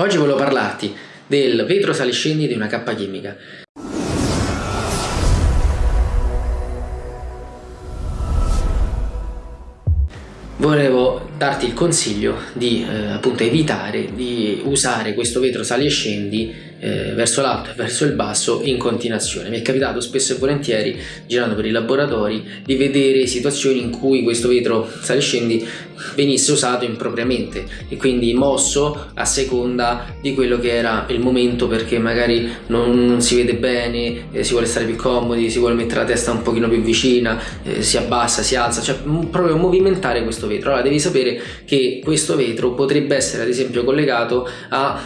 Oggi volevo parlarti del vetro saliscendi di una cappa chimica. Volevo darti il consiglio di eh, appunto evitare di usare questo vetro sali e scendi eh, verso l'alto e verso il basso in continuazione. Mi è capitato spesso e volentieri, girando per i laboratori, di vedere situazioni in cui questo vetro sali e scendi venisse usato impropriamente e quindi mosso a seconda di quello che era il momento perché magari non, non si vede bene, eh, si vuole stare più comodi, si vuole mettere la testa un pochino più vicina, eh, si abbassa, si alza, cioè proprio movimentare questo vetro. Allora devi sapere che questo vetro potrebbe essere ad esempio collegato a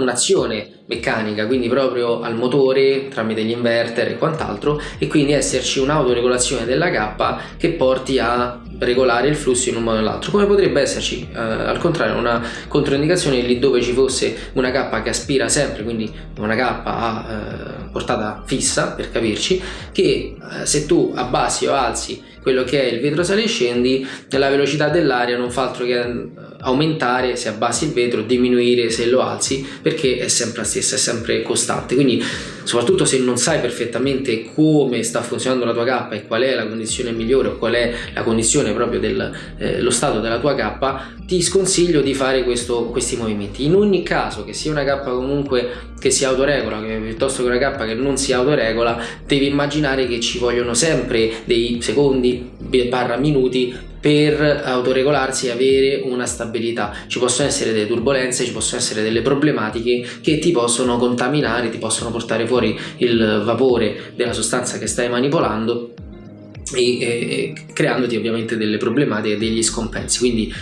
un'azione un meccanica quindi proprio al motore tramite gli inverter e quant'altro e quindi esserci un'autoregolazione della cappa che porti a regolare il flusso in un modo o nell'altro come potrebbe esserci eh, al contrario una controindicazione lì dove ci fosse una cappa che aspira sempre quindi una cappa a eh, portata fissa per capirci che eh, se tu abbassi o alzi quello che è il vetro sale e scendi la velocità dell'aria non fa altro che eh, aumentare se abbassi il vetro diminuire se lo alzi perché è sempre la stessa è sempre costante. Quindi soprattutto se non sai perfettamente come sta funzionando la tua cappa e qual è la condizione migliore o qual è la condizione proprio dello eh, stato della tua cappa ti sconsiglio di fare questo, questi movimenti. In ogni caso che sia una cappa comunque che si autoregola che piuttosto che una cappa che non si autoregola devi immaginare che ci vogliono sempre dei secondi barra minuti per autoregolarsi e avere una stabilità. Ci possono essere delle turbulenze ci possono essere delle problematiche che ti possono contaminare ti possono portare fuori il vapore della sostanza che stai manipolando e, e creandoti ovviamente delle problematiche e degli scompensi. Quindi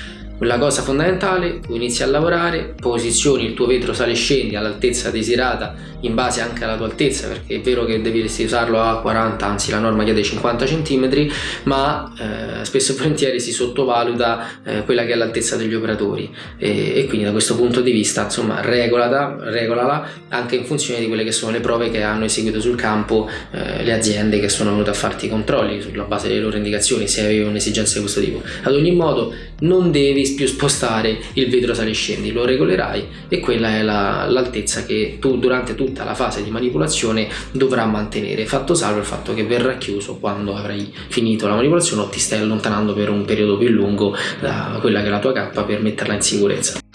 la cosa fondamentale, tu inizi a lavorare, posizioni il tuo vetro sale e scendi all'altezza desiderata in base anche alla tua altezza perché è vero che devi usarlo a 40, anzi la norma chiede 50 cm ma eh, spesso e volentieri si sottovaluta eh, quella che è l'altezza degli operatori. E, e, quindi da questo punto di vista insomma regolata, regolala anche in funzione di quelle che sono le prove che hanno eseguito sul campo eh, le aziende che sono venute a farti i controlli sulla base delle loro indicazioni se avevi un'esigenza di questo tipo. Ad ogni modo non devi più spostare il vetro sale e scendi, lo regolerai e quella è l'altezza la, che tu durante tutta la fase di manipolazione dovrai mantenere, fatto salvo il fatto che verrà chiuso quando avrai finito la manipolazione o ti stai allontanando per un periodo più lungo da quella che è la tua cappa per metterla in sicurezza.